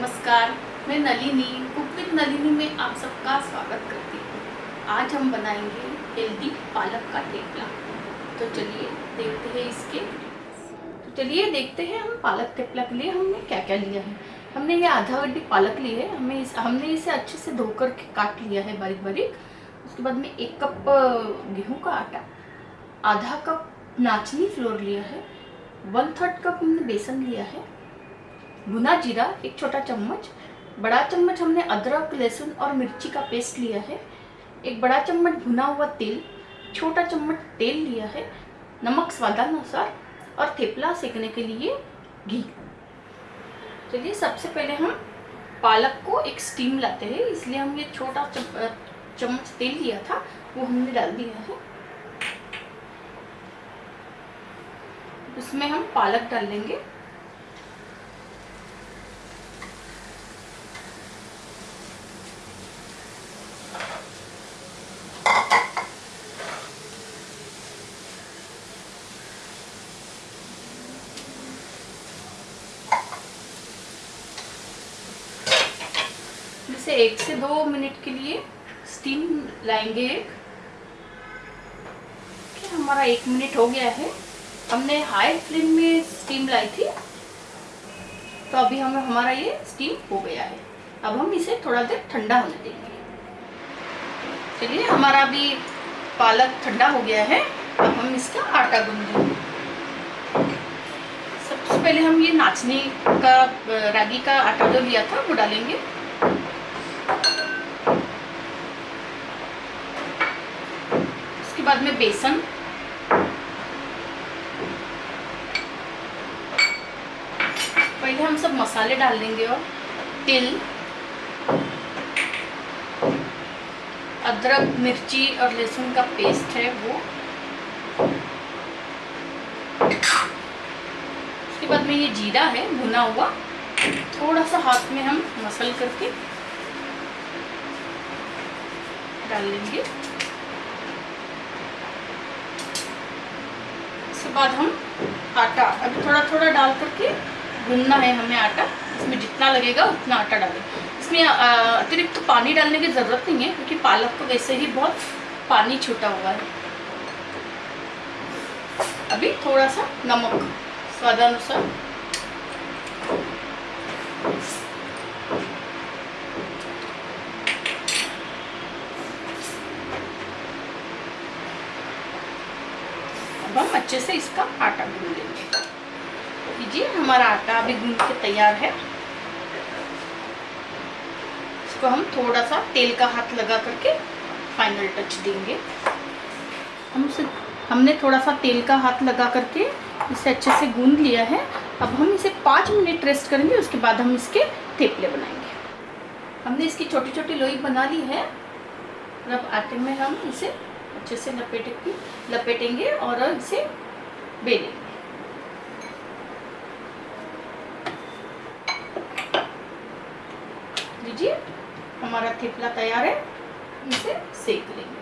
नमस्कार, मैं Nalini cook with Nalini में आप सबका स्वागत करती हूँ। आज हम बनाएँगे हेल्दी पालक का थेपला तो चलिए देखते हैं इसके तो चलिए देखते हैं हम पालक थेपला के लिए हमने क्या क्या लिया है। हमने ये आधा गड्डी पालक ली है, हमें इस, हमने इसे अच्छे से धोकर के काट लिया है बारीक बारीक उसके बाद में एक कप गेहूँ का आटा, आधा कप नाचनी फ्लोर लिया है वन थर्ड कप हमने बेसन लिया है भुना जीरा, एक छोटा चम्मच, बड़ा चम्मच हमने अदरक, लहसुन और मिर्ची का पेस्ट लिया है। एक बड़ा चम्मच भुना हुआ तेल, छोटा चम्मच तेल लिया है, नमक स्वादानुसार और थेपला सेकने के लिए घी। चलिए, सबसे पहले हम पालक को एक स्टीम लाते हैं, इसलिए हम ये छोटा चम्मच तेल लिया था, वो हमने डाल दिया है। उसमें हम पालक डाल लेंगे। इसे एक से दो मिनट के लिए स्टीम लाएँगे। एक हमारा एक मिनट हो गया है? हमने हाई फ्लेम में स्टीम लाई थी। तो अभी हम, हमारा ये स्टीम हो गया है। अब हम इसे थोड़ा देर ठंडा होने देंगे। चलिए, हमारा अभी पालक ठंडा हो गया है। अब हम इसका आटा गूंदेंगे सबसे पहले हम ये नाचने का, रागी का आटा जो लिया था, वो डालेंगे। बाद में बेसन। पहले हम सब मसाले डाल देंगे और तिल, अदरक, मिर्ची और लहसुन का पेस्ट है वो। उसके बाद में ये जीरा है, भुना हुआ। थोड़ा सा हाथ में हम मसल करके डाल लेंगे उसके बाद हम आटा, अभी थोड़ा थोड़ा डाल करके गूंदना है हमें आटा। इसमें जितना लगेगा उतना आटा डालें। इसमें अतिरिक्त तो पानी डालने की ज़रूरत नहीं है, क्योंकि पालक को वैसे ही बहुत पानी छूटा हुआ है। अभी थोड़ा सा नमक, स्वादानुसार। अब हम अच्छे से इसका आटा गूंद लेंगे। लीजिए, हमारा आटा अभी गूंद के तैयार है। इसको हम थोड़ा सा तेल का हाथ लगा करके फाइनल टच देंगे। हम उसे, हमने थोड़ा सा तेल का हाथ लगा करके इसे अच्छे से गूंद लिया है। अब हम इसे पाँच मिनट रेस्ट करेंगे, उसके बाद हम इसके थेपले बनाएँगे। हमने इसकी छोटी छोटी लोई बना ली है। और अब आटे में हम इसे अच्छे से लपेटे लपेटेंगे और इसे बेलेंगे। लीजिए, हमारा थेपला तैयार है, इसे सेक लेंगे।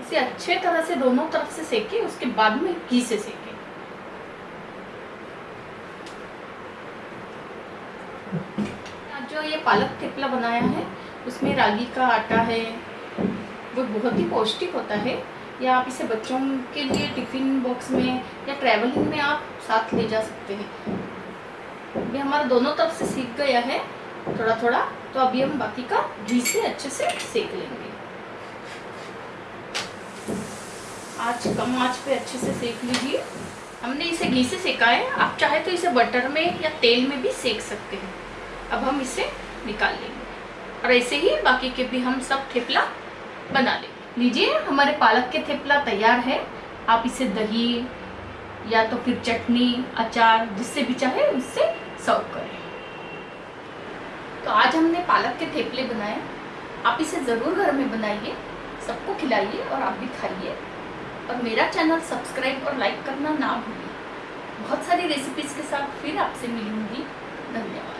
इसे अच्छे तरह से दोनों तरफ़ से सेके, उसके बाद में घी से सेके। जो ये पालक थेपला बनाया है उसमें रागी का आटा है, वो बहुत ही पौष्टिक होता है। या आप इसे बच्चों के लिए टिफ़िन बॉक्स में या ट्रैवलिंग में आप साथ ले जा सकते हैं। अभी हमारा दोनों तरफ़ से सीख गया है थोड़ा थोड़ा तो अभी हम बाकी का घी से अच्छे से सेक लेंगे। आज कम आँच पे अच्छे से सेक लीजिए। हमने इसे घी से सेका है, आप चाहे तो इसे बटर में या तेल में भी सेक सकते हैं। अब हम इसे निकाल लेंगे। और ऐसे ही बाकी के भी हम सब थेपला बना लेंगे लीजिए, हमारे पालक के थेपला तैयार है। आप इसे दही या तो फिर चटनी, अचार, जिससे भी चाहे उससे सर्व करें। तो आज हमने पालक के थेपले बनाए। आप इसे ज़रूर घर में बनाइए, सबको खिलाइए और आप भी खाइए। और मेरा चैनल सब्सक्राइब और लाइक करना ना भूलिए। बहुत सारी रेसिपीज़ के साथ फिर आपसे मिलूँगी। धन्यवाद।